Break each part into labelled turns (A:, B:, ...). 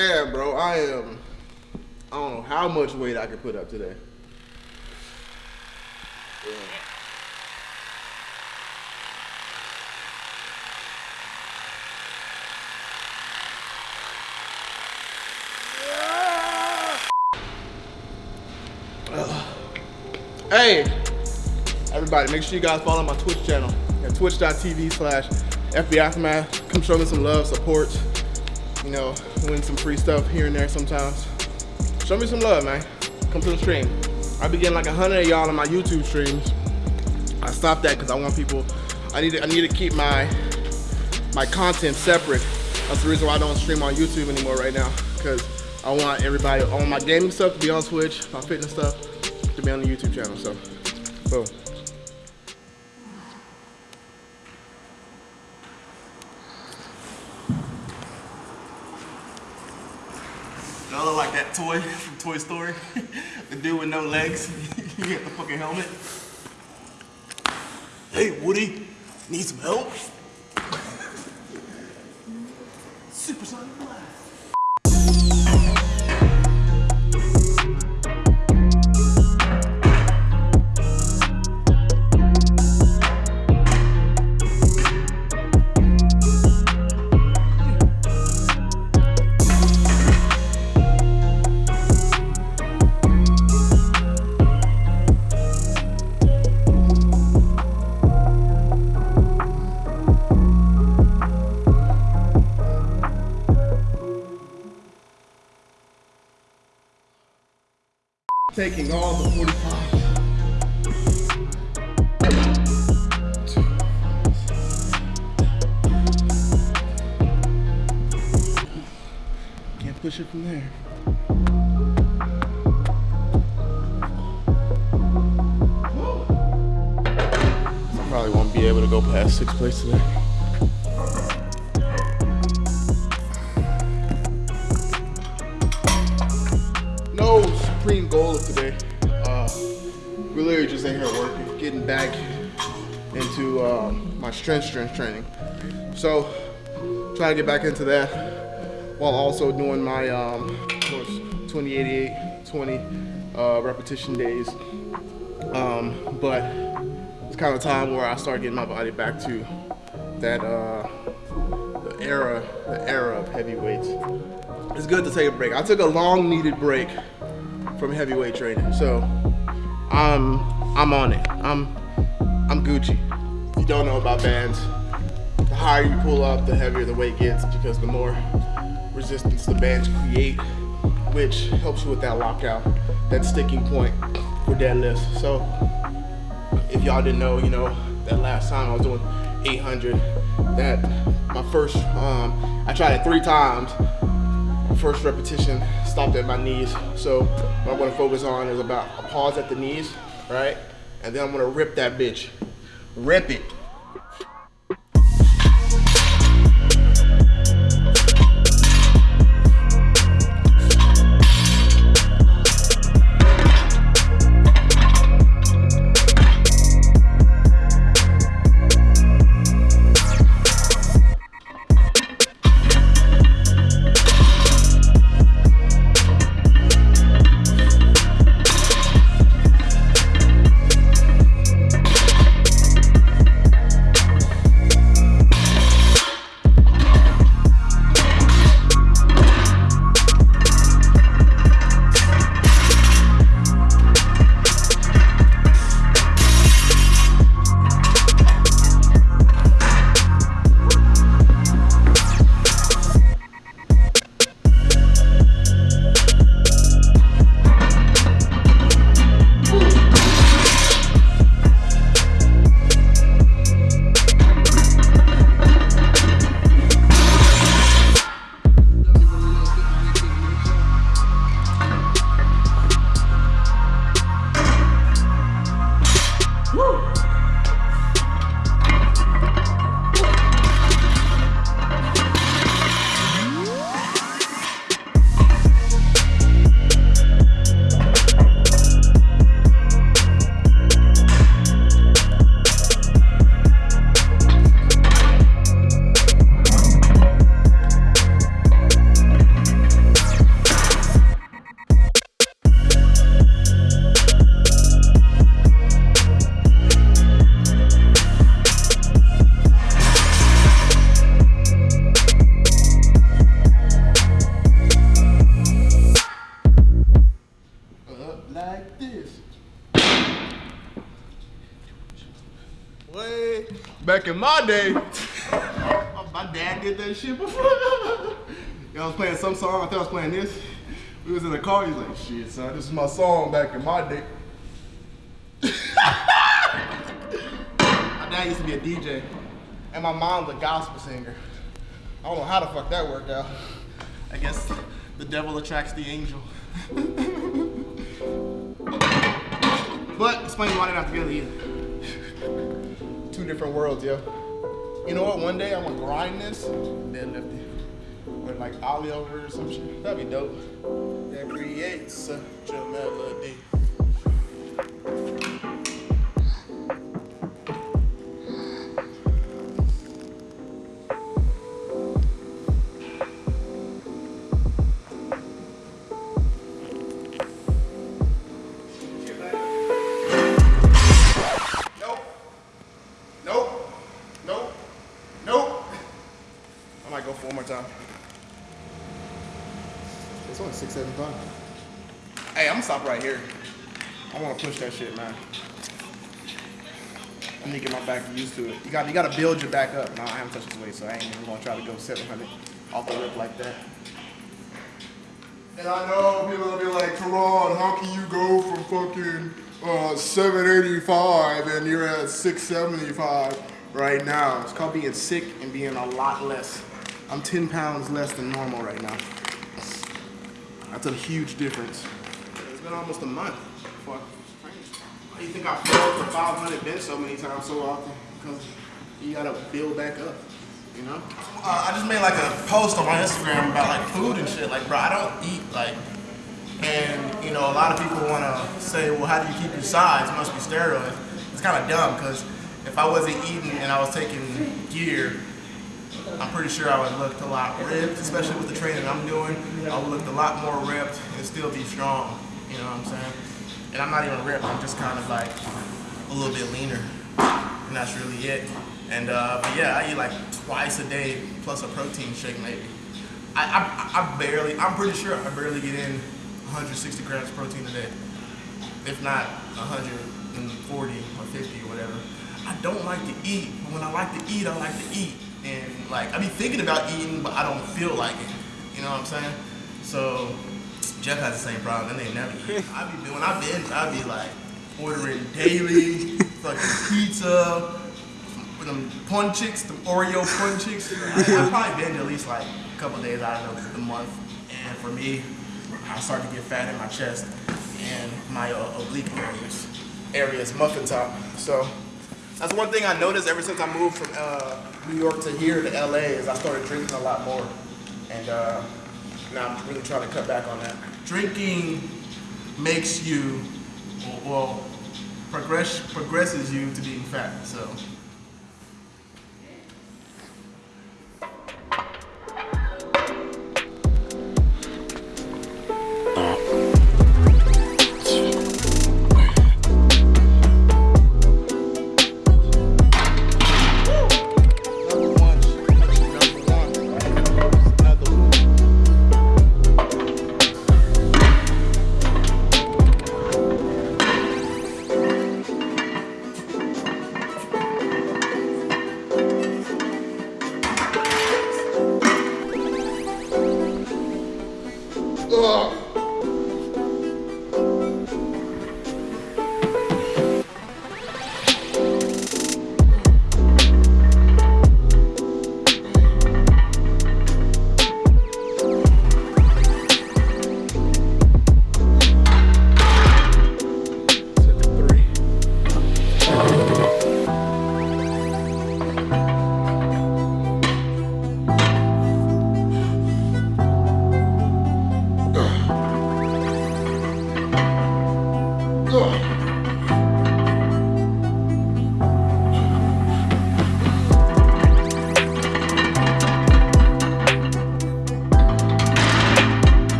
A: I am. I don't know how much weight I could put up today. Yeah. Hey, everybody, make sure you guys follow my Twitch channel at twitch.tv slash FB Aftermath. Come show me some love, support, you know, win some free stuff here and there sometimes. Show me some love, man. Come to the stream. I be getting like a hundred of y'all on my YouTube streams. I stopped that because I want people, I need to, I need to keep my my content separate. That's the reason why I don't stream on YouTube anymore right now. Because I want everybody, all my gaming stuff to be on Twitch, my fitness stuff to be on the YouTube channel. So, boom. Like that toy from Toy Story. the dude with no legs. you get the fucking helmet. Hey, Woody, need some help? Taking all the 45. Can't push it from there. Probably won't be able to go past sixth place today. Goal of today. Uh, we're literally just in here working, getting back into um, my strength strength training. So trying to get back into that while also doing my um, of course 2088 20 uh, repetition days. Um, but it's kind of time where I start getting my body back to that uh, the era the era of heavyweights it's good to take a break. I took a long needed break from heavyweight training. So I'm I'm on it. I'm I'm Gucci. You don't know about bands, the higher you pull up, the heavier the weight gets because the more resistance the bands create, which helps you with that lockout, that sticking point for deadlifts. So if y'all didn't know, you know, that last time I was doing 800, that my first, um, I tried it three times first repetition stopped at my knees. So what I'm gonna focus on is about a pause at the knees, right? And then I'm gonna rip that bitch. Rip it. Back in my day, my dad did that shit before. I was playing some song, I thought I was playing this. We was in the car, he's like, shit, son, this is my song back in my day. my dad used to be a DJ, and my mom's a gospel singer. I don't know how the fuck that worked out. I guess the devil attracts the angel. but explain why they're not together either. Two different worlds, yo. You know what? One day I'm gonna grind this, deadlift it. With like ollie over or some shit. That'd be dope. That creates such a melody. It's only 675. Hey, I'm gonna stop right here. I wanna push that shit, man. I need to get my back used to it. You got you gotta build your back up. No, I haven't touched this weight, so I ain't even gonna try to go 700 off the rip like that. And I know people will be like, Karan, how can you go from fucking uh, 785 and you're at 675 right now? It's called being sick and being a lot less. I'm 10 pounds less than normal right now. That's a huge difference. It's been almost a month. Fuck. Why do you think I failed for 500 bench so many times so often? Because you gotta build back up, you know?
B: Uh, I just made like a post on my Instagram about like food and shit. Like, bro, I don't eat like, and you know, a lot of people want to say, well, how do you keep your size? It must be steroids. It's kind of dumb because if I wasn't eating and I was taking gear, I'm pretty sure I would look a lot ripped, especially with the training I'm doing. I would look a lot more ripped and still be strong. You know what I'm saying? And I'm not even ripped. I'm just kind of like a little bit leaner, and that's really it. And uh, but yeah, I eat like twice a day plus a protein shake maybe. I, I I barely. I'm pretty sure I barely get in 160 grams of protein a day, if not 140 or 50 or whatever. I don't like to eat, but when I like to eat, I like to eat. And like I be thinking about eating, but I don't feel like it. You know what I'm saying? So Jeff has the same problem, and they never eat. I be when I binge, I be like ordering daily, fucking pizza, with them punchicks, the Oreo punchicks. I, I probably binge at least like a couple days out of the, the month. And for me, I start to get fat in my chest and my uh, oblique areas.
A: areas, muffin top. So that's one thing I noticed ever since I moved from uh, New York to here to LA is I started drinking a lot more, and uh, now I'm really trying to cut back on that.
B: Drinking makes you, well, progress progresses you to being fat. So.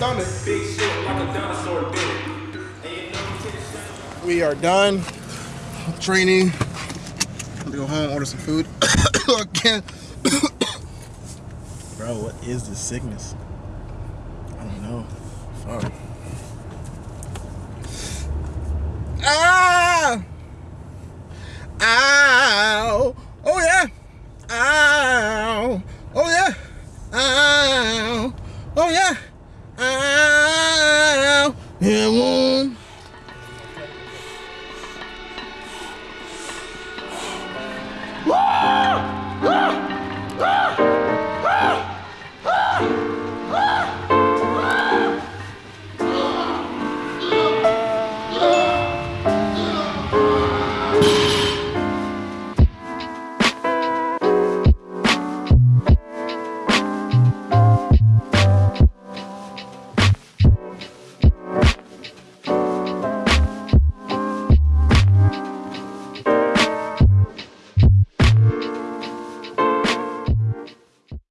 A: Stomach.
C: Big shit like a dinosaur did.
A: We are done training. I'm gonna go home, order some food. Again. Bro, what is this sickness? I don't know. Fuck. Ah!